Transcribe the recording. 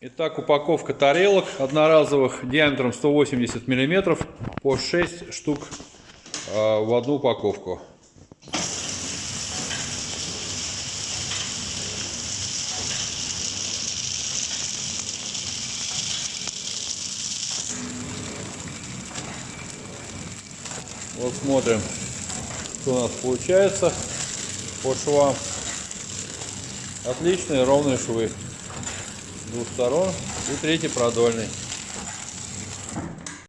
Итак, упаковка тарелок одноразовых диаметром 180 миллиметров по 6 штук э, в одну упаковку. Вот смотрим, что у нас получается по швам. Отличные ровные швы двух сторон и третий продольный.